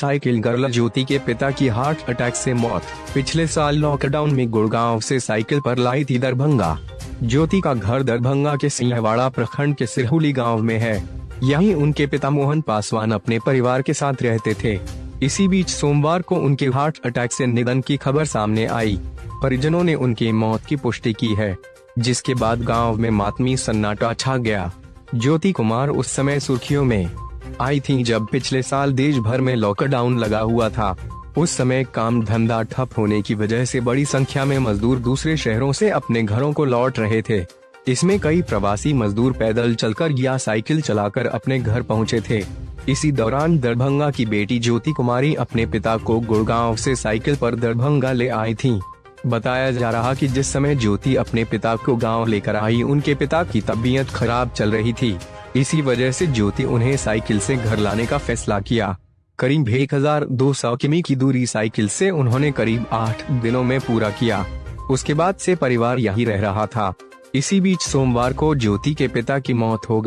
Cycle girl ज्योति के पिता की हार्ट अटैक से मौत। पिछले साल लॉकडाउन में गुड़गांव से साइकिल पर लाई थी दरभंगा। ज्योति का घर दरभंगा के सिंहवाड़ा प्रखंड के सिरहुली गाँव में है। यहीं उनके पिता मोहन पासवान अपने परिवार के साथ रहते थे। इसी बीच सोमवार को उनके हार्ट अटैक से निधन की खबर सामने आई। परिजनों ने उनकी मौत की पुष्टि की है, जिसके बाद गाँव में मातमी सन्नाटा छा गया। ज्योति कुमार उस समय सुर्खियों में आई थी जब पिछले साल देश भर में लॉकडाउन लगा हुआ था। उस समय काम धंधा ठप होने की वजह से बड़ी संख्या में मजदूर दूसरे शहरों से अपने घरों को लौट रहे थे। इसमें कई प्रवासी मजदूर पैदल चलकर या साइकिल चलाकर अपने घर पहुँचे थे। इसी दौरान दरभंगा की बेटी ज्योति कुमारी अपने पिता को गुड़गांव से साइकिल पर दरभंगा ले आई थी। बताया जा रहा कि जिस समय ज्योति अपने पिता को गाँव लेकर आई, उनके पिता की तबीयत खराब चल रही थी। इसी वजह से ज्योति उन्हें साइकिल से घर लाने का फैसला किया। करीब एक हज़ार दो सौ किमी की दूरी साइकिल से उन्होंने करीब आठ दिनों में पूरा किया। उसके बाद से परिवार यही रह रहा था। इसी बीच सोमवार को ज्योति के पिता की मौत हो